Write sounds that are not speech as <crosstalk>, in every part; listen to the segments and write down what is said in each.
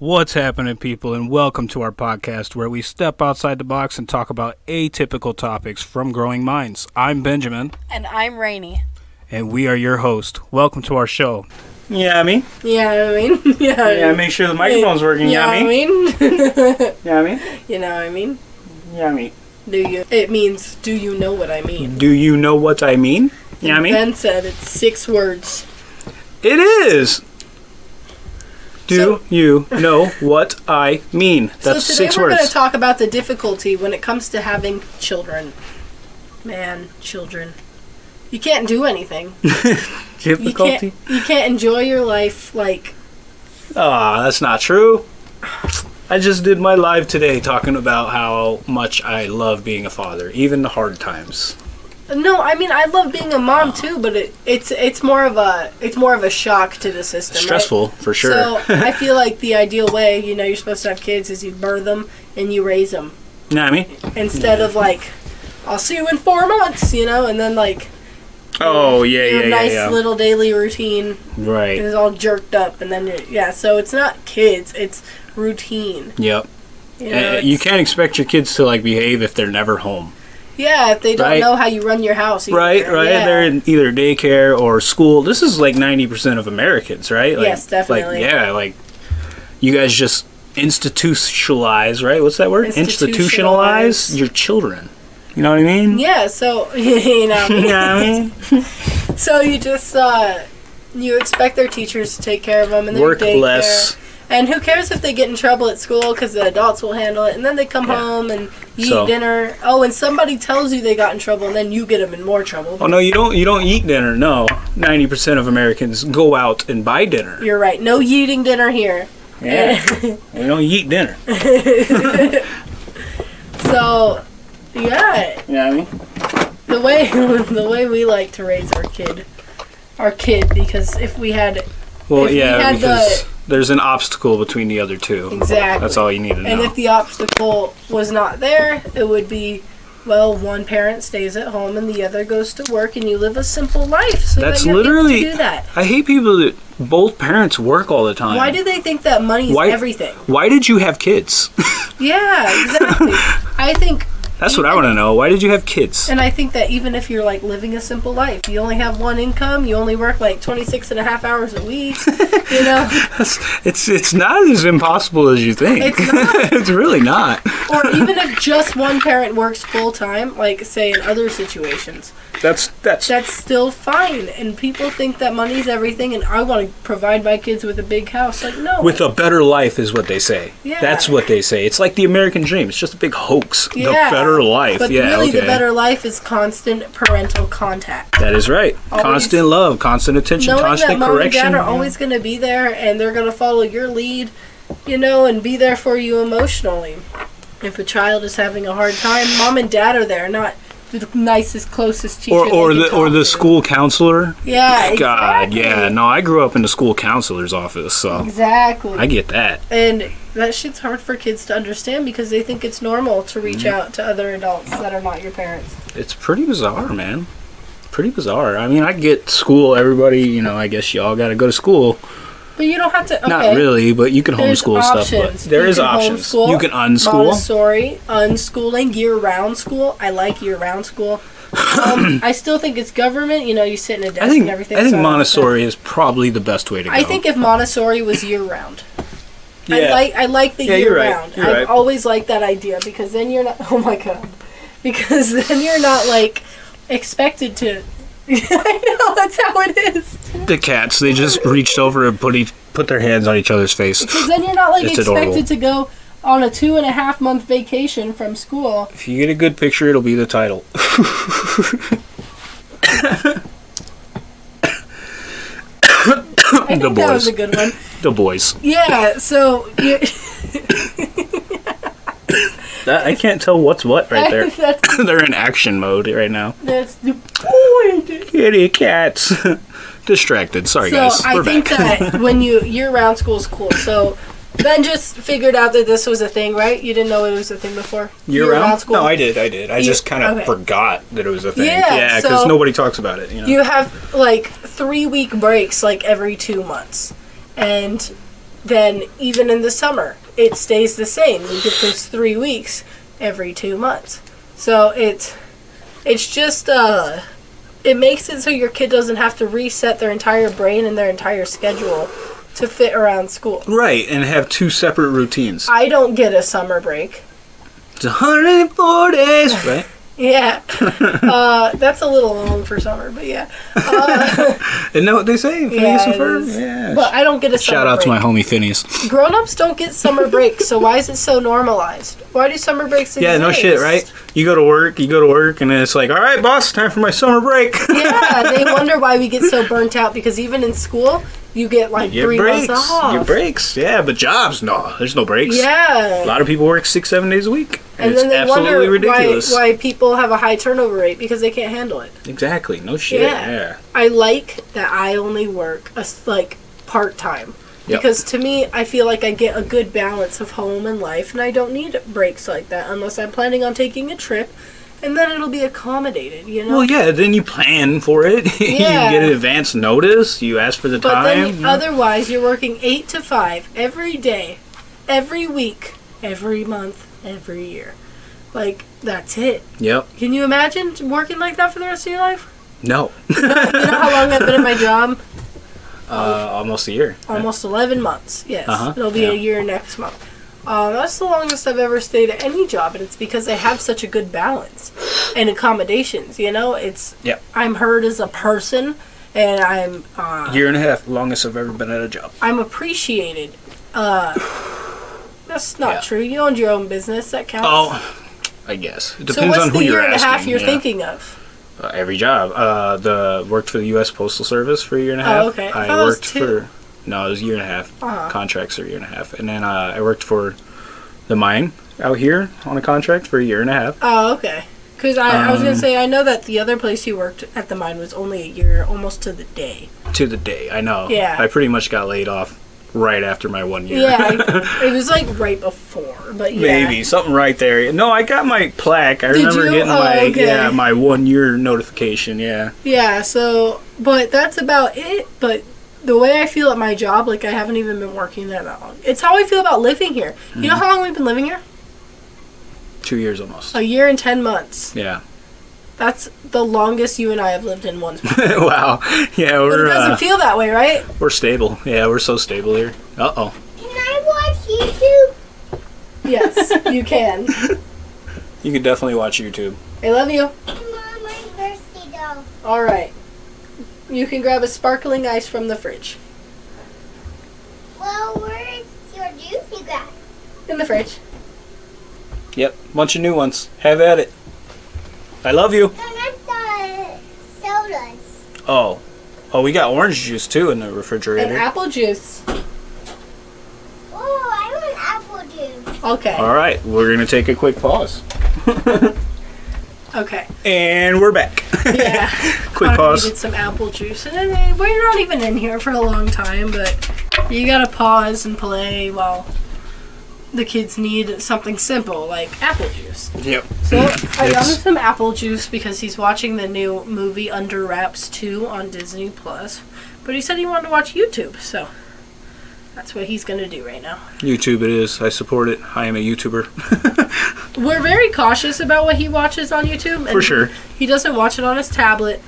What's happening, people, and welcome to our podcast where we step outside the box and talk about atypical topics from growing minds. I'm Benjamin, And I'm Rainy. and we are your host. Welcome to our show. Yeah, I mean, Yeah, I mean, <laughs> yeah. yeah, make sure the microphone's working. Yeah, I mean, mean, <laughs> yeah, I mean, you know what I mean. yeah, I mean. Do you? It means, do you know what I mean? Do you know what I mean? Yeah, I mean, Ben said it's six words. it is. Do So- you know what I mean? That's so today six we're going to talk about the difficulty when it comes to having children. Man, children. You can't do anything. <laughs> You Difficulty? can't. You can't enjoy your life like. Ah, that's not true. I just did my live today talking about how much I love being a father, even the hard times. No, I mean I love being a mom too, but it, it's it's more of a it's more of a shock to the system. right? Stressful for sure. So <laughs> I feel like the ideal way, you know, you're supposed to have kids is you birth them and you raise them you know what I mean? instead of like, I'll see you in four months, you know, and then like Oh yeah, your yeah, yeah, nice yeah. little daily routine right. it's all jerked up, and then you're, yeah, so it's not kids, it's routine. Yep. You, know, Uh, you can't expect your kids to like behave if they're never home. Yeah, if they don't Right. know how you run your house, either. Right, right. Yeah. They're in either daycare or school. This is like ninety percent of Americans, right? Like, Yes, definitely. Like, yeah, like you guys just institutionalize, right? What's that word? Institutionalize. your children. You know what I mean? Yeah, so <laughs> you know, You know what I mean? <laughs> so you just uh, you expect their teachers to take care of them and their Work daycare. less. And who cares if they get in trouble at school because the adults will handle it. And then they come Yeah. home and you So- eat dinner. Oh, and somebody tells you they got in trouble, and then you get them in more trouble. Oh no, you don't. You don't eat dinner. No, ninety percent of Americans go out and buy dinner. You're right. No eating dinner here. Yeah, <laughs> we don't eat dinner. <laughs> So, yeah, You know I mean? the way <laughs> the way we like to raise our kid, our kid, because if we had Well, If we yeah, had because there's an obstacle between the other two. exactly, That's all you need to know. and if the obstacle was not there, it would be. Well, one parent stays at home and the other goes to work, and you live a simple life. So That's that literally- do that. I hate people that both parents work all the time. Why do they think that money is Why- everything? Why did you have kids? <laughs> Yeah, exactly. <laughs> I think, That's what I want to know. Why did you have kids? and I think that even if you're like living a simple life, you only have one income, you only work like 26 and a half hours a week, <laughs> you know, It's it's not as impossible as you think. It's <laughs> not. it's really not. or even if just one parent works full time, like say in other situations, That's that's that's still fine. And people think that money's everything, and I want to provide my kids with a big house. Like, no. with a better life is what they say. Yeah. That's what they say. It's like the American dream. It's just a big hoax. Yeah, The better life. But yeah, really, okay. the better life is constant parental contact. that is right. Always- constant love, constant attention, knowing that constant mom correction. and dad are always going to be there and they're going to follow your lead, you know, and be there for you emotionally. If a child is having a hard time, mom and dad are there, not the nicest, closest teacher. or or the or the to. school counselor. Yeah, God, exactly. yeah. No, I grew up in the school counselor's office, so Exactly. I get that. and that shit's hard for kids to understand because they think it's normal to reach Mm-hmm. out to other adults that are not your parents. It's pretty bizarre, man. Pretty bizarre. I mean, I get school. Everybody, you know, I guess y'all got to go to school. But you don't have to. Okay. Not really, but you can There's homeschool stuff. But options. there You is can options. homeschool, You can unschool. Montessori, unschooling, year-round school. I like year-round school. Um, <clears throat> I still think it's government. You know, you sit in a desk I think and everything. I think so Montessori is probably the best way to go. I think if Montessori was year-round, I Yeah. like I like the Yeah, you're right. year-round. You're I've right. always liked that idea because then you're not. <laughs> Oh my god, because then you're not like expected to. <laughs> I know that's how it is. The cats. They just reached over and put each put their hands on each other's face. Because then you're not like It's expected adorable. to go on a two and a half month vacation from school. If you get a good picture, it'll be the title. I think The that was a good one. The boys. Yeah, so you, <laughs> That, I can't tell what's what right there. <laughs> that's, <laughs> They're in action mode right now. that's the point. Kitty cats. Distracted. Sorry, So guys. I We're think back. that <laughs> when you year-round school is cool. So Ben just figured out that this was a thing, right? You didn't know it was a thing before. Year round? school. No, I did. I did. I You- just kind of okay. forgot that it was a thing. Yeah, Yeah, because so- nobody talks about it. You know? You have like three week breaks, like every two months, and then even in the summer, it stays the same. You get those three weeks every two months. So it's it's just uh it makes it so your kid doesn't have to reset their entire brain and their entire schedule to fit around school. Right, and have two separate routines. I don't get a summer break. It's 104 days, right? Yeah. <laughs> uh, that's a little long for summer, but yeah. Uh, <laughs> Isn't that what they say? Phineas yeah, and Ferb? Yeah. But I don't get a summer Shout out to my homie Phineas. Grown-ups don't get summer breaks, so why is it so normalized? Why do summer breaks exist? Yeah, no shit, right? You go to work, you go to work, and then it's like, all right, boss, time for my summer break. Yeah, they <laughs> wonder why we get so burnt out because even in school, you get like You three breaks. months off. You get breaks, yeah, but jobs, no, there's no breaks. Yeah, a lot of people work six, seven days a week. And, And it's absolutely ridiculous. why, why people have a high turnover rate because they can't handle it. Exactly, no shit. Yeah. Yeah. I like that I only work a like part time. Yep. Because to me, I feel like I get a good balance of home and life, and I don't need breaks like that unless I'm planning on taking a trip, and then it'll be accommodated, you know? Well, yeah, then you plan for it. <laughs> Yeah. you get an advance notice. You ask for the But time. then you know? otherwise, you're working eight to five every day, every week, every month, every year. Like that's it. Yep. Can you imagine working like that for the rest of your life? No. <laughs> You know how long I've been at my job? Uh, almost a year. Almost 11 months. Yes, Uh-huh, it'll be yeah. a year next month. Um, that's the longest I've ever stayed at any job, and it's because I have such a good balance and accommodations. You know, it's Yep. I'm heard as a person, and I'm uh, Year and a half, longest I've ever been at a job. I'm appreciated. Uh, that's not Yeah. true. You owned your own business. That counts. Oh, I guess it so depends what's on who you're asking. What's the year and a half you're yeah. thinking of? Uh, every job. Uh, the worked for the U.S. Postal Service for a year and a half. Oh, okay. I I, thought it was worked for no, it was a year and a half. Uh-huh. Contracts are a year and a half, and then uh, I worked for the mine out here on a contract for a year and a half. Oh, okay. Because I, I was gonna Um, say I know that the other place you worked at the mine was only a year, almost to the day. To the day, I know. Yeah. I pretty much got laid off right after my one year. Yeah, I- <laughs> it was like right before, but yeah. Maybe something right there. No, I got my plaque. I Did remember you? getting Oh, my okay. yeah my one year notification. Yeah. Yeah. So, but that's about it. But the way I feel at my job, like I haven't even been working there that long. It's how I feel about living here. You know Mm-hmm. how long we've been living here? Two years almost. A year and ten months. Yeah. That's the longest you and I have lived in one <laughs> spot. wow. Yeah, But it doesn't uh, feel that way, right? we're stable. Yeah, we're so stable here. Uh oh. Can I watch YouTube? Yes, <laughs> you can. You can definitely watch YouTube. I love you. Mom, my thirsty though. All right. You can grab a sparkling ice from the fridge. Well, where's your juice you got? In the fridge. Yep, bunch of new ones. Have at it. I love you. No, not the sodas. Oh. Oh, we got orange juice too in the refrigerator. And refrigerator. apple juice. Oh, I want apple juice. Okay. All right, we're gonna take a quick pause, <laughs> Okay. and we're back. Yeah. <laughs> quick Connor pause. needed some apple juice, and then, we're not even in here for a long time, but you gotta pause and play while the kids need something simple like apple juice. Yep. So I <clears throat> got him some apple juice because he's watching the new movie Under Wraps 2 on Disney Plus. But he said he wanted to watch YouTube, so that's what he's gonna do right now. YouTube it is. I support it. I am a YouTuber. <laughs> We're very cautious about what he watches on YouTube. For sure. He doesn't watch it on his tablet,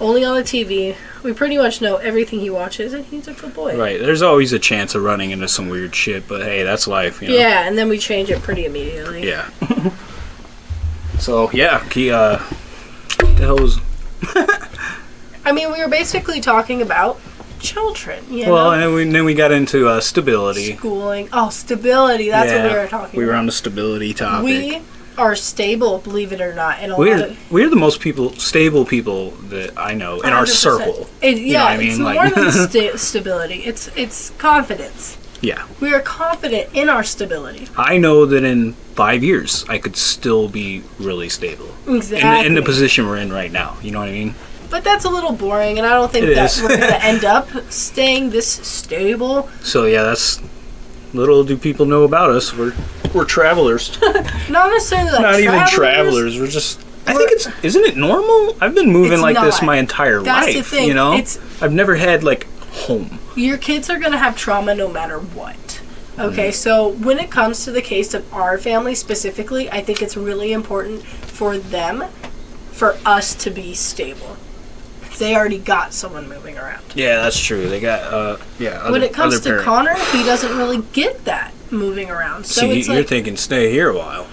only on the TV. We pretty much know everything he watches, and he's a good boy. Right. There's always a chance of running into some weird shit, but hey, that's life. You know? Yeah, and then we change it pretty immediately. Yeah. <laughs> so yeah, he uh, the hell was <laughs> I mean, we were basically talking about children, you well, know? and we, then we got into uh, stability. Schooling. Oh, stability. That's what we were talking We were about. on the stability topic. We are stable, believe it or not, in a we're of we're the most people stable people that I know in our 100%. circle. It, You yeah, know what I it's mean? more Like- than <laughs> sta- stability. It's it's confidence. Yeah, We are confident in our stability. I know that in five years I could still be really stable Exactly. in, in the position we're in right now. You know what I mean? But that's a little boring, and I don't think It that is. we're going <laughs> to end up staying this stable. So yeah, that's little do people know about us. We're we're travelers, <laughs> Not necessarily like not even travelers. We're just. I think it's isn't it normal? I've been moving like this my entire That's life. thing. You know, It's- I've never had like home. your kids are going to have trauma no matter what. Okay, mm-hmm. so when it comes to the case of our family specifically, I think it's really important for them, for us to be stable. They already got someone moving around. Yeah, that's true. They got uh yeah. Other, when it comes to parent. Connor, he doesn't really get that moving around. So See, it's you're like, thinking stay here a while.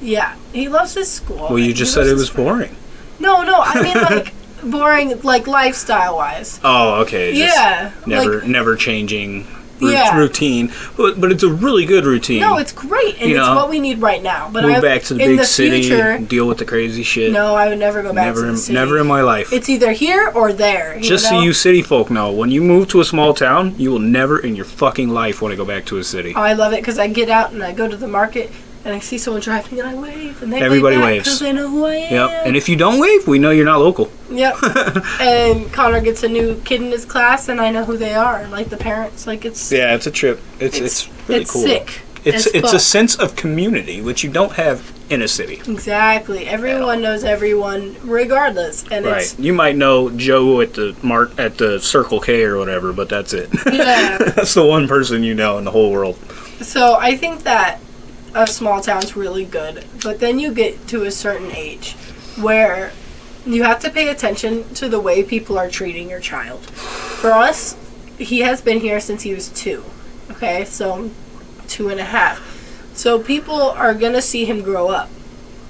yeah, he loves his school. Well, you just said it was boring. No, no, I mean <laughs> like boring, like lifestyle wise. Oh, okay. just Yeah, Never, like never changing Yeah. routine, but but it's a really good routine. no, it's great and You it's know, what we need right now. But I move I, back to the big the city, future, deal with the crazy shit. no, I would never go back never, to the city. never in my life. It's either here or there. Just know? so you city folk know, when you move to a small town, you will never in your fucking life want to go back to a city. Oh, I love it because I get out and I go to the market and I see someone driving and I wave and they Everybody wave waves. because they know who I am. Yep. And if you don't wave, we know you're not local. Yep. <laughs> and Connor gets a new kid in his class, and I know who they are, like the parents. Like it's Yeah, it's a trip. It's it's, it's, really it's cool. sick. It's it's a sense of community which you don't have in a city. exactly. Everyone knows everyone, regardless, and Right. You might know Joe at the mark at the Circle K or whatever, but that's it. yeah. <laughs> that's the one person you know in the whole world. so I think that a small town's really good, but then you get to a certain age where you have to pay attention to the way people are treating your child. For us, he has been here since he was two. Okay, so two and a half. So people are gonna see him grow up.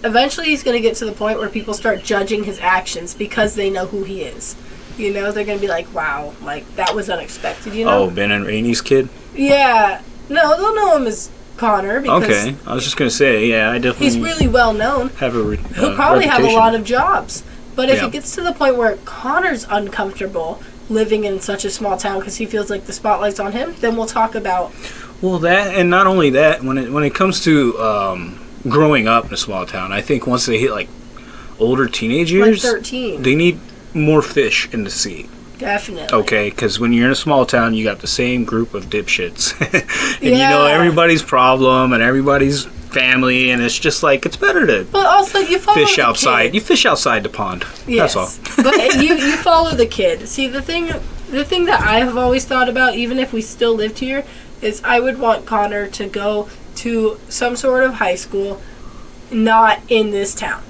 Eventually, he's gonna get to the point where people start judging his actions because they know who he is. You know, they're gonna be like, "Wow, like that was unexpected." You know? Oh, Ben and Rainey's kid. Yeah. No, they'll know him as Connor because Okay, I was just gonna say, yeah, I definitely he's really well known. have a. Re- He'll uh, probably have a lot of jobs. But if Yeah. it gets to the point where Connor's uncomfortable living in such a small town because he feels like the spotlight's on him, then we'll talk about Well, that and not only that, when it when it comes to um, growing up in a small town, I think once they hit like older teenage years, like 13. they need more fish in the sea. Definitely. Okay, because when you're in a small town, you got the same group of dipshits, <laughs> and you know everybody's problem and everybody's family, and it's just like it's better to But also, you follow fish outside. Kid. You fish outside the pond. Yes. That's all. but <laughs> you you follow the kid. See the thing the thing that I have always thought about, even if we still lived here, is I would want Connor to go to some sort of high school, not in this town.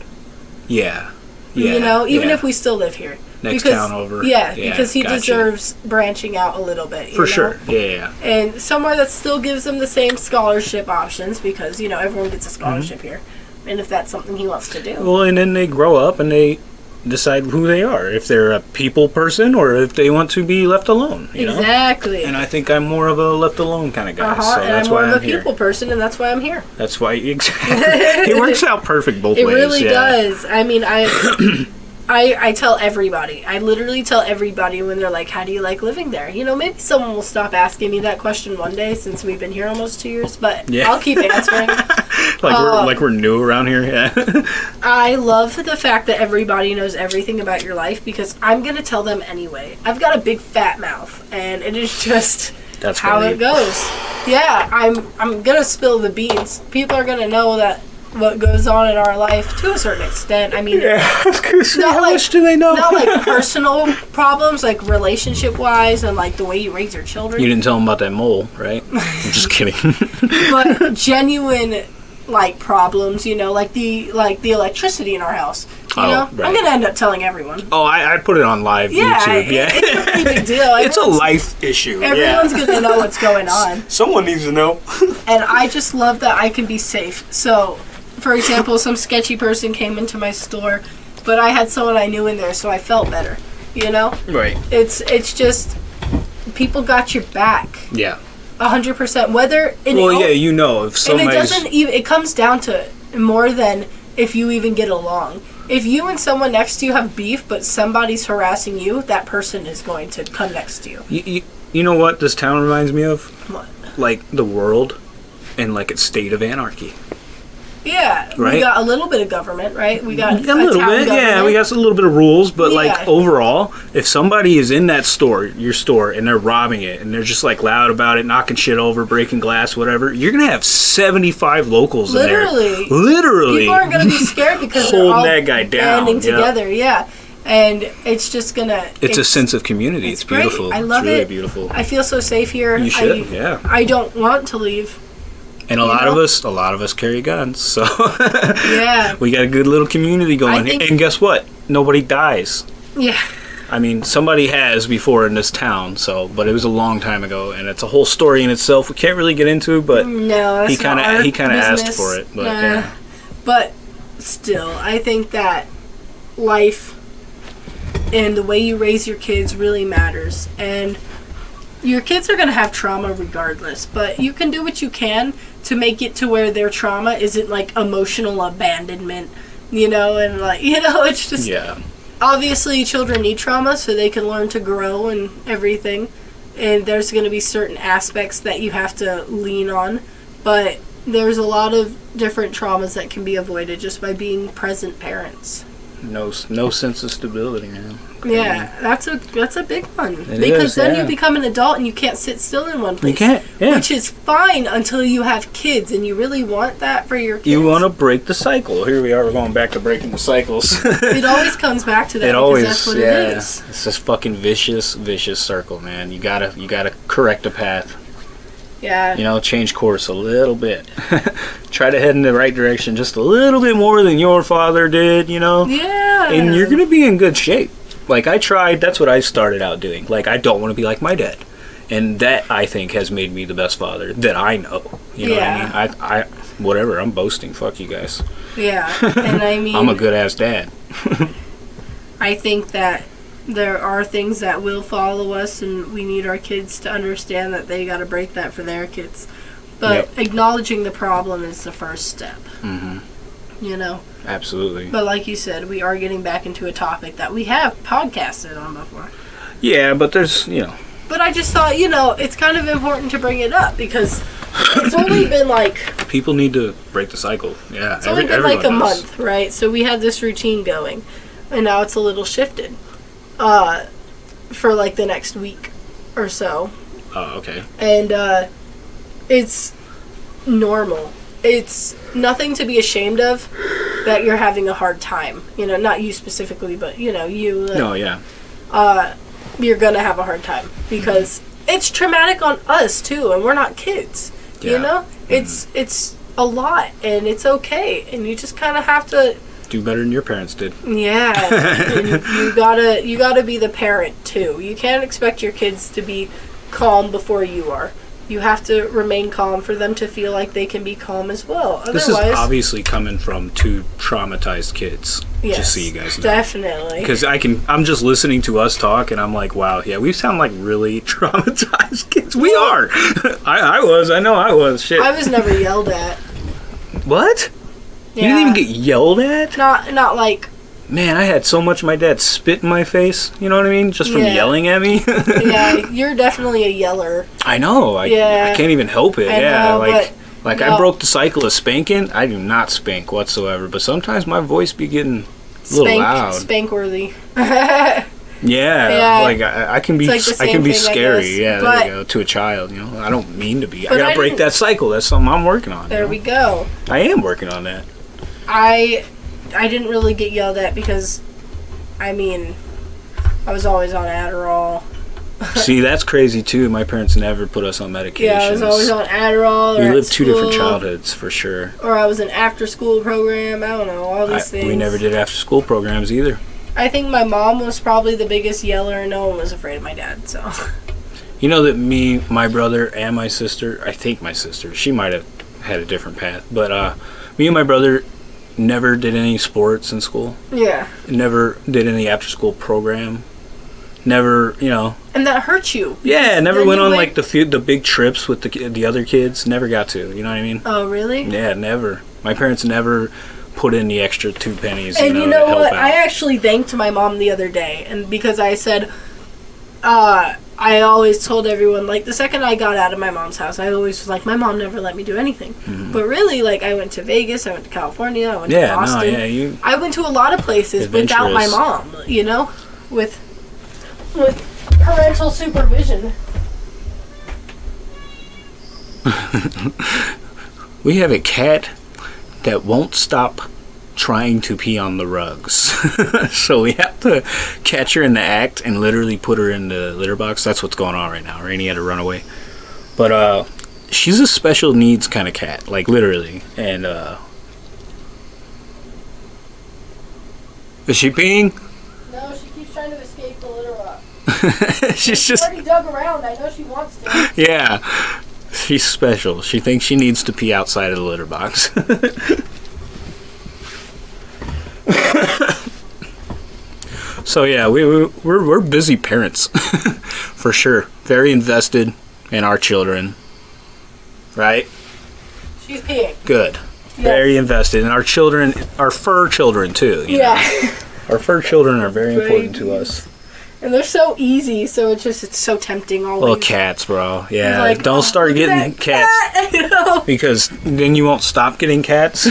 Yeah. Yeah. you know, even yeah. if we still live here. Next because, town over. Yeah, Yeah, because he gotcha. deserves branching out a little bit. you for know? sure. Yeah, yeah. And somewhere that still gives him the same scholarship options because, you know, everyone gets a Mm-hmm. scholarship here. And if that's something he wants to do. Well, and then they grow up and they decide who they are. If they're a people person or if they want to be left alone. You know. exactly. And I think I'm more of a left alone kind of guy. uh-huh. So that's I'm more why of a I'm here. people person, and that's why I'm here. That's why <laughs> exactly. <laughs> it works out perfect both It ways. It really yeah. does. I mean, I, <clears throat> I, I tell everybody. I literally tell everybody when they're like, "How do you like living there?" You know, maybe someone will stop asking me that question one day since we've been here almost two years. But Yeah. I'll keep answering. <laughs> Like Uh, we're like we're new around here. Yeah. <laughs> I love the fact that everybody knows everything about your life because I'm gonna tell them anyway. I've got a big fat mouth, and it is just That's how funny. it goes. Yeah, I'm I'm gonna spill the beans. People are gonna know that what goes on in our life to a certain extent. I mean, Yeah. <laughs> I was gonna say, Not how like- much do they know? not like <laughs> personal problems, like relationship wise, and like the way you raise your children, you didn't tell them about that mole, right? <laughs> I'm just kidding. but genuine like problems. You know, like the like the electricity in our house. You Oh, know, right. I'm gonna end up telling everyone. oh, I, I put it on live Yeah, YouTube. it- Yeah. it's a pretty big deal. it's a life issue. Everyone's yeah. gonna know what's going on. Someone needs to know. and I just love that I can be safe. So, for example, some sketchy person came into my store, but I had someone I knew in there, so I felt better. You know, right. it's it's just people got your back, Yeah. a hundred percent. Whether and Well, yeah, you know, if and it doesn't even. It comes down to more than if you even get along. If you and someone next to you have beef, but somebody's harassing you, that person is going to come next to you. You, you, you know what this town reminds me of? What? Like the world in like its state of anarchy. Yeah, we got a little bit of government, right? We got A little bit, yeah. We got a little bit of rules, but Yeah. like overall, if somebody is in that store, your store, and they're robbing it, and they're just like loud about it, knocking shit over, breaking glass, whatever, you're gonna have seventy-five locals Literally. in there. Literally, People aren't going to be scared because they're all that guy down, banding yeah. together. Yeah, and it's just gonna. It's, a sense of community. It's, it's beautiful. I love it's really it. beautiful. I feel so safe here. You should, I, yeah. I don't want to leave. And a you lot of us, a lot of us carry guns, so <laughs> Yeah. we got a good little community going. and guess what? Nobody dies. Yeah. I mean, somebody has before in this town, so but it was a long time ago, and it's a whole story in itself. We can't really get into, but mm, No, he kind of he kind of asked for it. But Nah. yeah. But still, I think that life and the way you raise your kids really matters. And your kids are going to have trauma regardless, but you can do what you can to make it to where their trauma isn't like emotional abandonment, you know, and like, <laughs> you know, it's just yeah, obviously children need trauma so they can learn to grow and everything and there's going to be certain aspects that you have to lean on but there's a lot of different traumas that can be avoided just by being present parents no no sense of stability, man. yeah that's a that's a big one because is, then yeah. you become an adult and you can't sit still in one place You can't. Yeah, which is fine until you have kids and you really want that for your kids you want to break the cycle. Here we are. We're going back to breaking the cycles. <laughs> it always <laughs> comes back to that it always that's what yeah it is it's this fucking vicious vicious circle man you gotta you gotta correct a path yeah. You know change course a little bit. <laughs> Try to head in the right direction just a little bit more than your father did you know? Yeah. And you're gonna be in good shape. Like i tried that's what i started out doing. Like i don't want to be like my dad. And that i think has made me the best father that i know. You know Yeah. what i mean? I i whatever i'm boasting. Fuck you guys. Yeah. <laughs> And i mean i'm a good ass dad. <laughs> I think that there are things that will follow us, and we need our kids to understand that they got to break that for their kids. But Yep. acknowledging the problem is the first step. hmm You know. absolutely But like you said, we are getting back into a topic that we have podcasted on before. yeah but there's you know But I just thought, you know, it's kind of important to bring it up because it's only been like people need to break the cycle yeah it's only been like a does. month, right? So we had this routine going, and now it's a little shifted, uh, for like the next week or so. oh okay and uh, it's normal. It's nothing to be ashamed of that you're having a hard time. You know, not you specifically, but you know, you. uh, no yeah Uh, you're gonna have a hard time because it's traumatic on us too, and we're not kids. Yeah. You know, it's it's a lot, and it's okay, and you just kind of have to do better than your parents did yeah, <laughs> you gotta you gotta be the parent too. You can't expect your kids to be calm before you are. You have to remain calm for them to feel like they can be calm as well. Otherwise, this is obviously coming from two traumatized kids yes, just so you guys know definitely. because i can i'm just listening to us talk and i'm like wow yeah we sound like really <laughs> traumatized kids we are <laughs> I, I was i know i was shit I was never yelled at. what Yeah. you didn't even get yelled at not not like man i had so much my dad spit in my face you know what i mean just from Yeah. yelling at me <laughs> yeah. You're definitely a yeller. i know I, Yeah. I can't even help it I yeah know, like like no. i broke the cycle of spanking i do not spank whatsoever but sometimes my voice be getting a little Spank loud spank worthy. <laughs> <laughs> Yeah, Yeah. like I, I can be, like I can be thing, scary. Yeah, But- there you go. To a child, you know, I don't mean to be. I gotta I break that cycle. That's something I'm working on. you there know? we go. I am working on that. I I didn't really get yelled at because I mean I was always on Adderall. <laughs> See, that's crazy too. My parents never put us on medications. Yeah, I was always on Adderall. Or we lived two different childhoods for sure. Or I was in after school program. I don't know all I, these things. we never did after school programs either. I think my mom was probably the biggest yeller. and No one was afraid of my dad. So <laughs> You know that me, my brother, and my sister. I think my sister. She might have had a different path, but uh, me and my brother never did any sports in school. yeah, Never did any after school program. Never, you know, and that hurt you. Yeah, never went on went- like the few, the big trips with the the other kids. Never got to. You know what I mean? Oh really? Yeah, never. My parents never put in the extra two pennies. And you know, you know what? out. I actually thanked my mom the other day, and because I said, uh, I always told everyone like the second I got out of my mom's house, I always was like, my mom never let me do anything. Mm-hmm. But really, like I went to Vegas, I went to California, I went to yeah, no, Boston. yeah, you. I went to a lot of places without my mom. You know, with with parental supervision. <laughs> We have a cat that won't stop trying to pee on the rugs. <laughs> so we have to catch her in the act and literally put her in the litter box. That's what's going on right now. Rainy had to run away. But uh she's a special needs kind of cat, like literally. And uh Is she peeing? No, she keeps trying to escape the litter box. <laughs> she's just already dug around. I know she wants to. yeah. She's special. She thinks she needs to pee outside of the litter box. <laughs> so yeah, we, we we're we're busy parents <laughs> for sure. Very invested in our children. Right? She's peeing. Good. Very invested in our children, our fur children too. you know. Yeah. <laughs> Our fur children are very important to us. And they're so easy, so it's just it's so tempting always. Little cats, bro. Yeah. Like, Don't oh, start getting cats. cat, <laughs> because then you won't stop getting cats.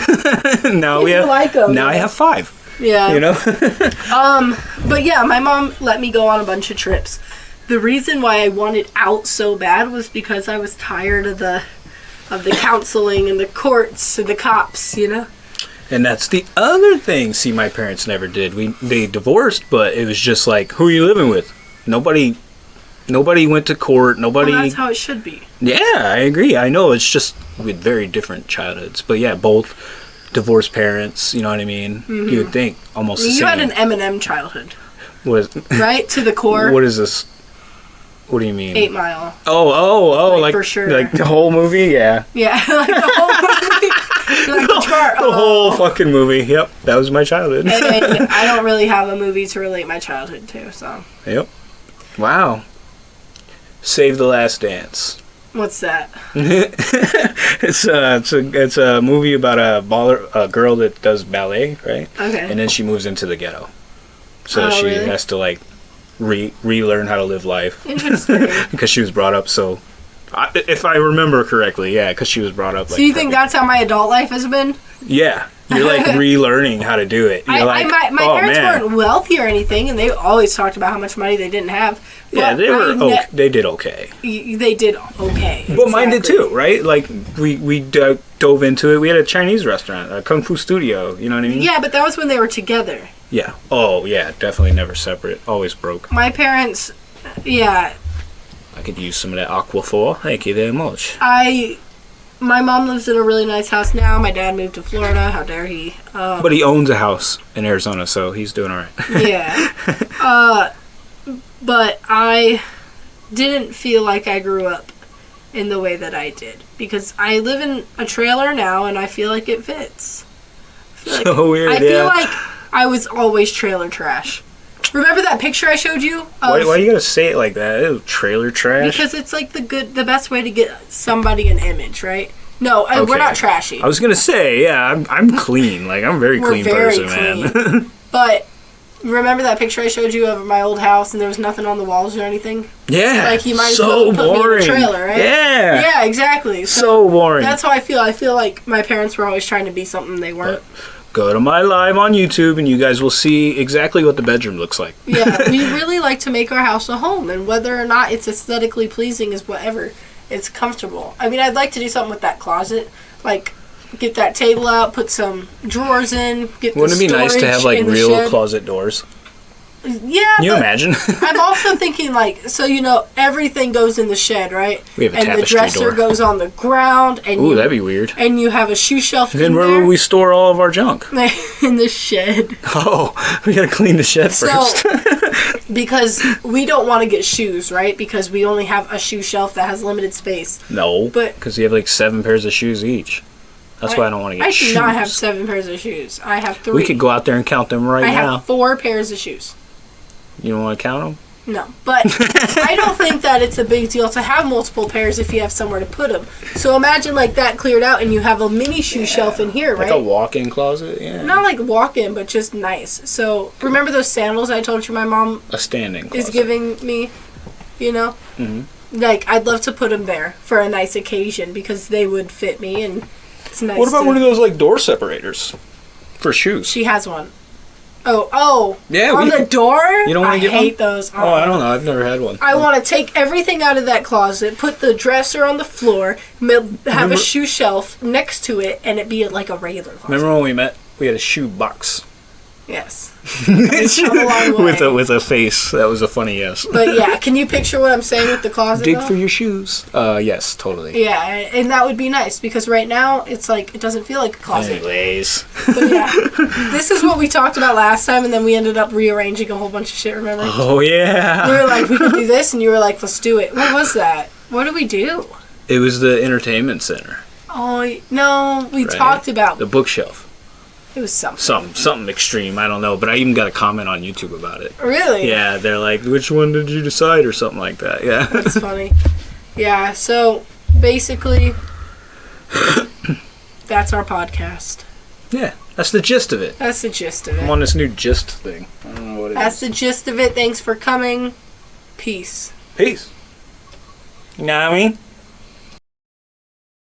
now we You have like 'em, now I have five. Yeah. You know, <laughs> Um, but yeah, my mom let me go on a bunch of trips. The reason why I wanted out so bad was because I was tired of the of the counseling and the courts and the cops, you know. and that's the other thing. See, my parents never did. We they divorced, but it was just like, who are you living with? Nobody, nobody went to court. Nobody. Well, that's how it should be. yeah, I agree. I know it's just with very different childhoods, but yeah, both divorced parents. You know what I mean? You would think almost the Mm-hmm. You had an Eminem childhood, What- right? to the core. <laughs> what is this? What do you mean? Eight Mile. Oh, oh, oh! Like, Like, for sure. like the whole movie. Yeah, Yeah, <laughs> like the whole movie. <laughs> like the chart. the whole fucking movie. Yep, that was my childhood. And I don't really have a movie to relate my childhood to, so. Yep. Wow. Save the Last Dance. What's that? <laughs> It's a it's a it's a movie about a baller a girl that does ballet, right? Okay. And then she moves into the ghetto, so Oh, she really? has to like re relearn how to live life Interesting. <laughs> because she was brought up so. I, if I remember correctly, yeah, because she was brought up. Like, so you think that's how my adult life has been? Yeah, you're like <laughs> relearning how to do it. You're I, like, I, my my oh parents man, weren't wealthy or anything, and they always talked about how much money they didn't have. yeah, they were. ne- okay, they did okay. y- they did okay. But mine did too, right? Like we we do- dove into it. We had a Chinese restaurant, a kung fu studio. You know what I mean? Yeah, but that was when they were together. Yeah. Oh yeah, definitely never separate. Always broke. My parents, yeah, I could use some of that aqua aquaphor. Thank you very much. I. My mom lives in a really nice house now. My dad moved to Florida. How dare he? Um, But he owns a house in Arizona, so he's doing all right. yeah. <laughs> Uh, but I didn't feel like I grew up in the way that I did because I live in a trailer now and I feel like it fits. I feel like, So weird. I feel like I was always trailer trash. Remember that picture I showed you? Why, why you gonna say it like that? Ew, trailer trash. because it's like the good, the best way to get somebody an image, right? No, I, we're not trashy. I was gonna say, yeah, I'm, I'm clean. Like I'm a very clean very person, man. <laughs> But remember that picture I showed you of my old house and there was nothing on the walls or anything? yeah. Like, you might as so well put me in a boring. trailer, right? Yeah. Yeah, exactly. So, So boring. that's how I feel. I feel like my parents were always trying to be something they weren't. Go to my live on YouTube, and you guys will see exactly what the bedroom looks like. yeah, <laughs> we really like to make our house a home, and whether or not it's aesthetically pleasing is whatever. It's comfortable. I mean, I'd like to do something with that closet, like get that table out, put some drawers in, get. the Wouldn't it be nice to have like real shed. closet doors? Yeah, Can you imagine? <laughs> I'm also thinking like, so you know, everything goes in the shed, right? We have a and the dresser door. goes on the ground, and Ooh, you, that'd be weird. and you have a shoe shelf Then in where there would we store all of our junk? <laughs> in the shed <laughs> Oh, we gotta clean the shed So- first. because we don't want to get shoes, right? Because we only have a shoe shelf that has limited space. no, But- because you have like seven pairs of shoes each. That's why I don't want to get shoes. I do not have seven pairs of shoes. I have three. we could go out there and count them right I now. have four pairs of shoes. You don't want to count them? No, but I don't <laughs> think that it's a big deal to have multiple pairs if you have somewhere to put them. So imagine like that cleared out, and you have a mini shoe shelf in here, Like right? Like a walk-in closet? Yeah. Not like walk-in, but just nice. So remember those sandals I told you my mom a standing closet. is giving me, you know? Mhm. Like I'd love to put them there for a nice occasion because they would fit me and it's nice. What about one of those like door separators for shoes? She has one. Oh, oh, Yeah, on we the door. You don't wanna I get one? hate those. Oh, I don't know. I've never had one. I want to take everything out of that closet, put the dresser on the floor, have Remember- a shoe shelf next to it, and it be like a regular closet. Remember when we met We had a shoe box Yes. <laughs> It's come a long with a with a face. That was a funny yes. But yeah, can you picture what I'm saying with the closet? Dig though? for your shoes. Uh, yes, totally. Yeah, and that would be nice because right now it's like it doesn't feel like a closet. Anyways, But yeah, this is what we talked about last time, and then we ended up rearranging a whole bunch of shit. Remember? oh yeah. We were like, we could do this, and you were like, let's do it. What was that? What did we do? it was the entertainment center, Oh no, we Right. talked about the bookshelf. It was something. Something something extreme. I don't know, but I even got a comment on YouTube about it. Really? Yeah, they're like, which one did you decide, or something like that. Yeah. That's <laughs> funny. Yeah. So basically, <coughs> that's our podcast. yeah, that's the gist of it. That's the gist of it. I'm it. on this new gist thing. I don't know what it That's is. the gist of it. Thanks for coming. Peace. Peace. You know what I mean?